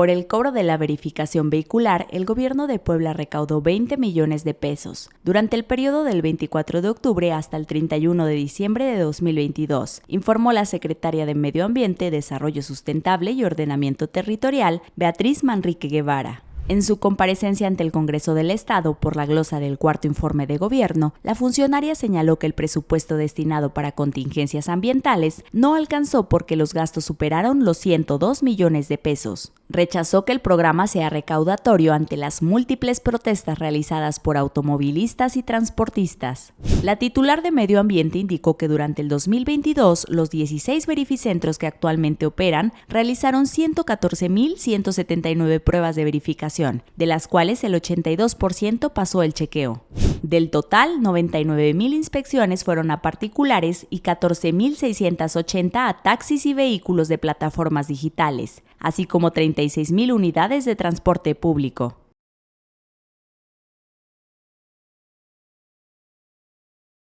Por el cobro de la verificación vehicular, el gobierno de Puebla recaudó 20 millones de pesos durante el periodo del 24 de octubre hasta el 31 de diciembre de 2022, informó la secretaria de Medio Ambiente, Desarrollo Sustentable y Ordenamiento Territorial, Beatriz Manrique Guevara. En su comparecencia ante el Congreso del Estado por la glosa del cuarto informe de gobierno, la funcionaria señaló que el presupuesto destinado para contingencias ambientales no alcanzó porque los gastos superaron los 102 millones de pesos rechazó que el programa sea recaudatorio ante las múltiples protestas realizadas por automovilistas y transportistas. La titular de Medio Ambiente indicó que durante el 2022 los 16 verificentros que actualmente operan realizaron 114.179 pruebas de verificación, de las cuales el 82% pasó el chequeo. Del total, 99.000 inspecciones fueron a particulares y 14.680 a taxis y vehículos de plataformas digitales, así como 36.000 unidades de transporte público.